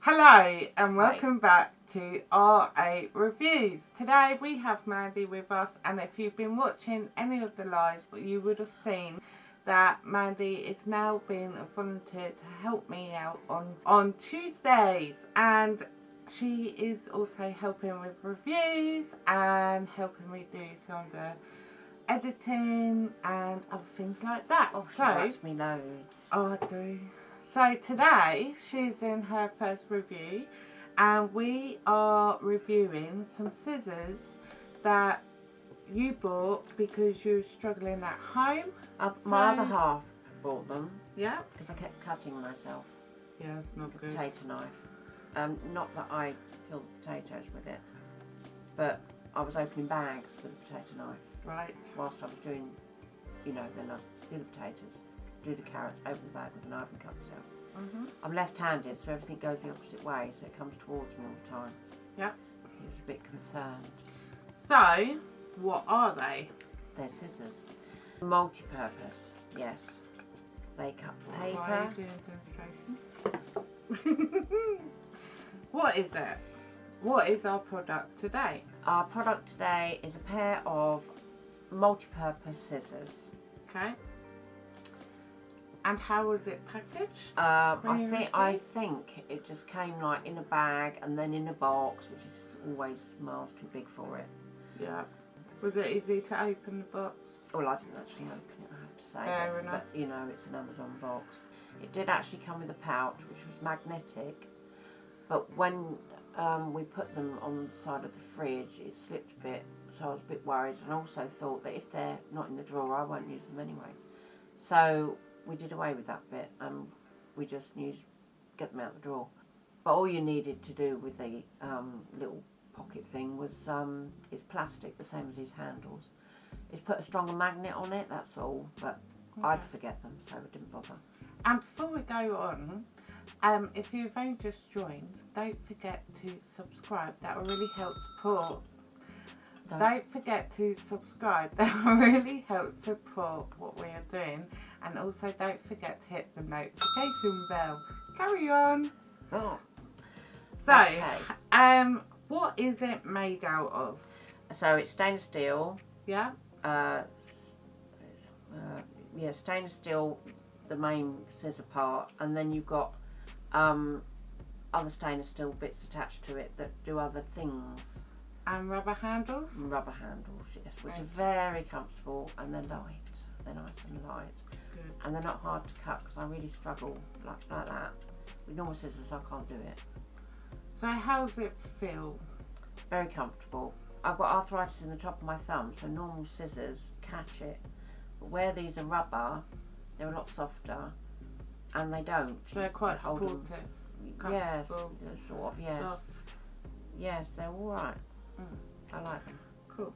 Hello and welcome back to R8 Reviews. Today we have Mandy with us and if you've been watching any of the lives you would have seen that Mandy is now being a volunteer to help me out on, on Tuesdays and she is also helping with reviews and helping me do some of the editing and other things like that. Oh, so, she me loads. I do. So today she's in her first review and we are reviewing some scissors that you bought because you were struggling at home. Uh, So- my other half bought them Yeah? because I kept cutting myself Yeah, not good. potato knife. Um, not that I peeled potatoes with it, but I was opening bags with a potato knife Right. whilst I was doing, you know, then I'd the potatoes, do the carrots, over the bag with a knife and cut myself. Mm-hmm. I'm left-handed, so everything goes the opposite way, so it comes towards me all the time. Yeah. He was a bit concerned. So, what are they? They're scissors. Multi-purpose, yes. They cut Why are paper. you doing what is it? What is our product today? Our product today is a pair of multi-purpose scissors. Okay. And how was it packaged? Um, I think I think it just came like in a bag and then in a box, which is always miles too big for it. Yeah. Was it easy to open the box? Well, I didn't actually open it, I have to say. Fair but, enough. but, you know, it's an Amazon box. It did actually come with a pouch, which was magnetic. But when um, we put them on the side of the fridge, it slipped a bit, so I was a bit worried. And also thought that if they're not in the drawer, I won't use them anyway. So we did away with that bit, and we just used get them out the drawer. But all you needed to do with the um, little pocket thing was um, it's plastic, the same as these handles. It's put a stronger magnet on it. That's all. But I'd forget them, so I didn't bother. And before we go on, um, if you've only just joined, don't forget to subscribe. That will really help support. Don't- Don't forget to subscribe. That really helps support what we are doing. And also don't forget to hit the notification bell. Carry on. Oh. So, Okay. um, what is it made out of? So it's stainless steel. Yeah? Uh, uh, yeah, stainless steel, the main scissor part, and then you've got um, other stainless steel bits attached to it that do other things. And rubber handles? Rubber handles, yes, which Right. are very comfortable and they're light. They're nice and light. Good. and they're not hard to cut because I really struggle like, like that. With normal scissors, I can't do it. So how does it feel? Very comfortable. I've got arthritis in the top of my thumb, so normal scissors catch it. But where these are rubber, they're a lot softer, and they don't. So they're quite supportive. Yes, they're sort of. Yes, Soft. yes, they're all right. Mm. I like them. Cool.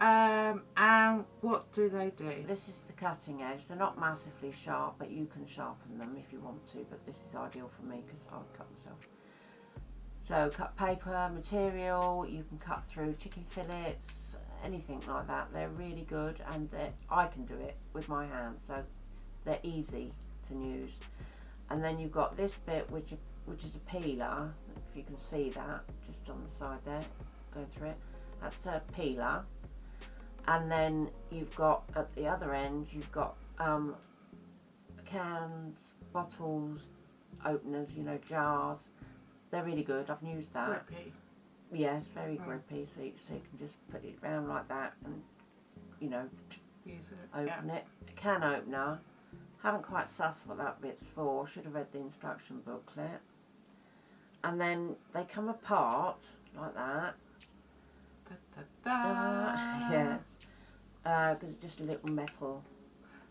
Um, and what do they do? This is the cutting edge. They're not massively sharp, but you can sharpen them if you want to. But this is ideal for me because I would cut myself. So cut paper, material, you can cut through chicken fillets, anything like that. They're really good and I can do it with my hands, so they're easy to use. And then you've got this bit which which is a peeler, if you can see that, just on the side there, going through it. That's a peeler. And then you've got at the other end, you've got um, cans, bottles, openers, you know, jars. They're really good. I've used that. Grippy. Yes, very grippy. So you, so you can just put it round like that and, you know, Use it. open it. A can opener. Haven't quite sussed what that bit's for. Should have read the instruction booklet. And then they come apart like that. Da, da, da. yes. Because it's just a little metal.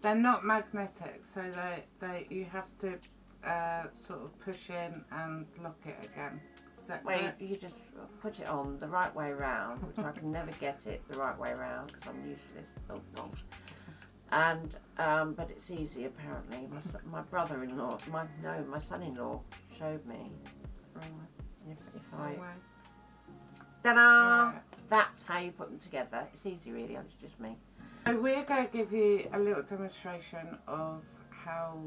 They're not magnetic, so they, they you have to uh, sort of push in and lock it again. That Well, you, just put it on the right way round, which I can never get it the right way round because I'm useless. Oh, God. And um, but it's easy apparently. My, my brother-in-law, my no, my son-in-law showed me. If, if I Wrong ta-da, Yeah. That's how you put them together. It's easy really. It's just me. So we're going to give you a little demonstration of how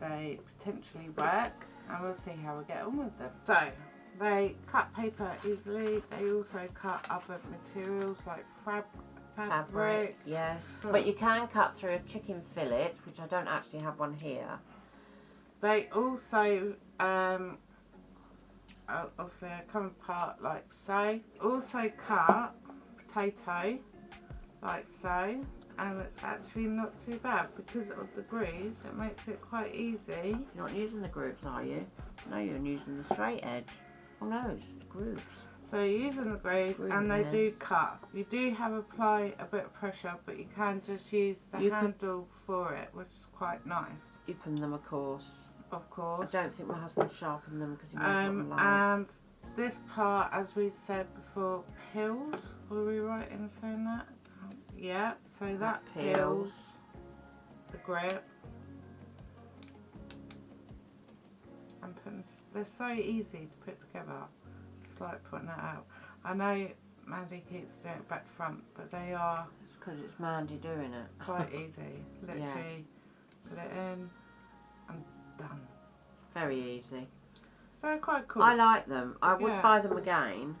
they potentially work and we'll see how we get on with them. So, they cut paper easily. They also cut other materials like fab fabric. Fabric, yes. But you can cut through a chicken fillet, which I don't actually have one here. They also, um, obviously, come apart like so. Also cut potato like so. And it's actually not too bad because of the grooves. It makes it quite easy. You're not using the grooves, are you? No, you're using the straight edge. Oh no, it's grooves. So you're using the grooves Groove, and they do cut. You do have apply a bit of pressure, but you can just use the You can- handle for it, which is quite nice, Open them, of course. Of course. I don't think my husband sharpened them because he knows Um, like. and this part, as we said before, peels. Were we right in saying that? Yeah. So that peels the grip. And putting, they're so easy to put together. Just like putting that out. I know Mandy keeps doing it back front, but they are It's because it's Mandy doing it. quite easy. Literally put it in and done. Very easy. So quite cool. I like them. I would Yeah. buy them again.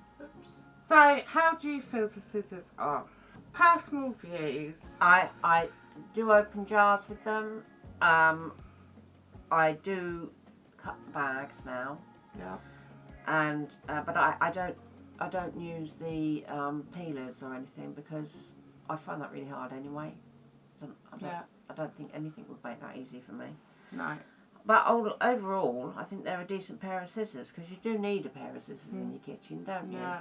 So, how do you feel the scissors are? Personal views. I I do open jars with them. Um, I do cut bags now, Yeah. and uh, but I, I don't I don't use the um, peelers or anything because I find that really hard anyway. I don't, I, don't, Yeah. I don't think anything would make that easy for me. No. But overall, I think they're a decent pair of scissors because you do need a pair of scissors in Mm. your kitchen, don't you? Yeah.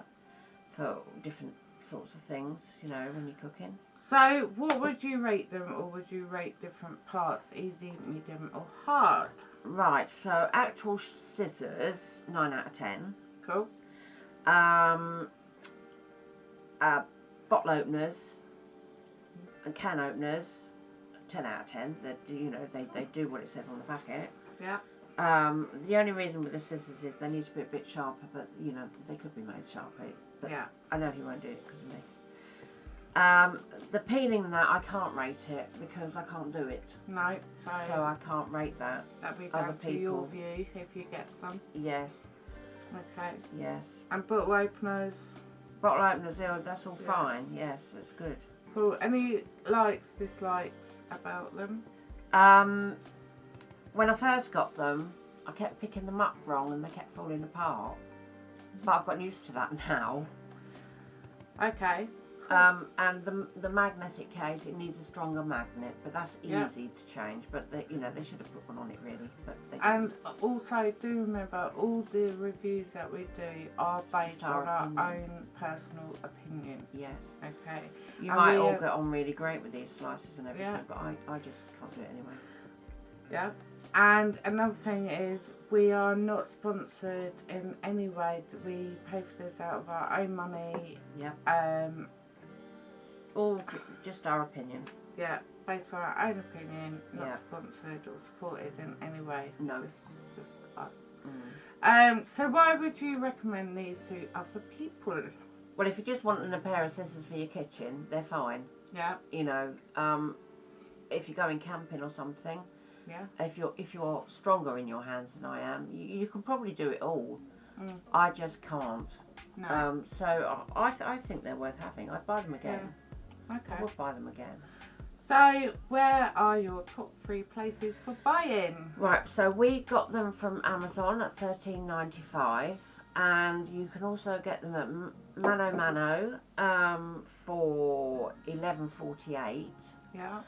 For different sorts of things, you know, when you're cooking. So, what would you rate them, or would you rate different parts? Easy, medium, or hard? Right, so actual scissors, 9 out of 10. Cool. Um, uh, bottle openers and can openers, 10 out of 10. That, you know, they, they do what it says on the packet. Yeah. Um, the only reason with the scissors is they need to be a bit sharper, but you know, they could be made sharper. But Yeah. I know he won't do it because of me. Um, the peeling that I can't rate it because I can't do it, No. So, so I can't rate that. that'd be down to your view if you get some. Yes, Okay. yes. And bottle openers. Bottle openers, that's all Yeah. fine. Yes, that's good. Cool. Any likes, dislikes about them? Um, when I first got them, I kept picking them up wrong and they kept falling apart. But I've gotten used to that now. Okay. Um, and the, the magnetic case, it needs a stronger magnet, but that's Yeah. easy to change. But they, you know, they should have put one on it really. But they And also, do remember all the reviews that we do are based on our opinion. own personal opinion. yes, Okay. you And might all uh, get on really great with these slices and everything, Yeah. but I, I just can't do it anyway. Yeah. And another thing is, we are not sponsored in any way. We pay for this out of our own money. Yeah. Um. All just our opinion. Yeah. Based on our own opinion, not Yeah. sponsored or supported in any way. No. It's just us. Mm. Um. So why would you recommend these to other people? Well, if you're just wanting a pair of scissors for your kitchen, they're fine. Yeah. You know, um, if you're going camping or something, Yeah. if you're if you're stronger in your hands than I am, you, you can probably do it all. Mm. I just can't. No. Um, so I I, th- I think they're worth having. I'd buy them again. I okay. would buy them again. So where are your top three places for buying? Right. So we got them from Amazon at thirteen ninety five, and you can also get them at Mano Mano um, for eleven forty eight. Yeah.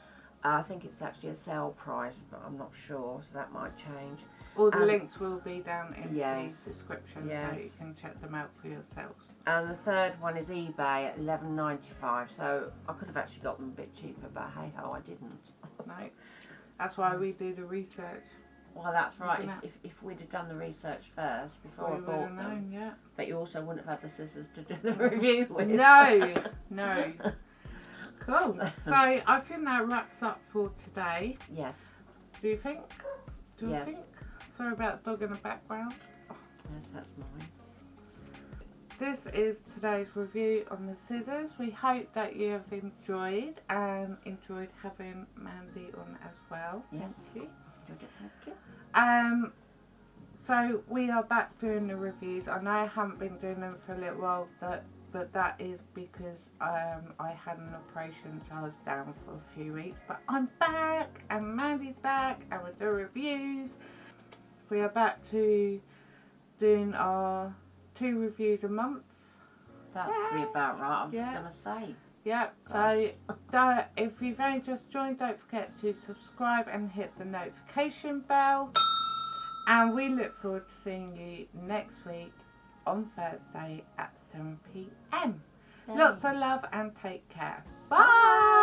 Uh, I think it's actually a sale price, but I'm not sure, so that might change. All the Um, links will be down in yes, the description so you can check them out for yourselves. And the third one is eBay at eleven ninety five. So I could have actually got them a bit cheaper, but hey ho, I didn't. No. That's why we do the research. Well, that's right. If, if, if we'd have done the research first before we I would bought have them, known, yeah. but you also wouldn't have had the scissors to do the review with. No, no. Cool. So I think that wraps up for today. Yes. Do you think? Do you Yes. think? Sorry about the dog in the background. Yes, that's mine. This is today's review on the scissors. We hope that you have enjoyed and enjoyed having Mandy on as well. Yes. Thank you. Thank you. Um, so we are back doing the reviews. I know I haven't been doing them for a little while, that but that is because um, I had an operation, so I was down for a few weeks. But I'm back, and Mandy's back, and we're doing reviews. We are back to doing our two reviews a month. That'd be about right. I was Yeah. going to say. Yep, so that, if you've only just joined, don't forget to subscribe and hit the notification bell. And we look forward to seeing you next week on Thursday at 7 pm. Lots of love and take care. Bye.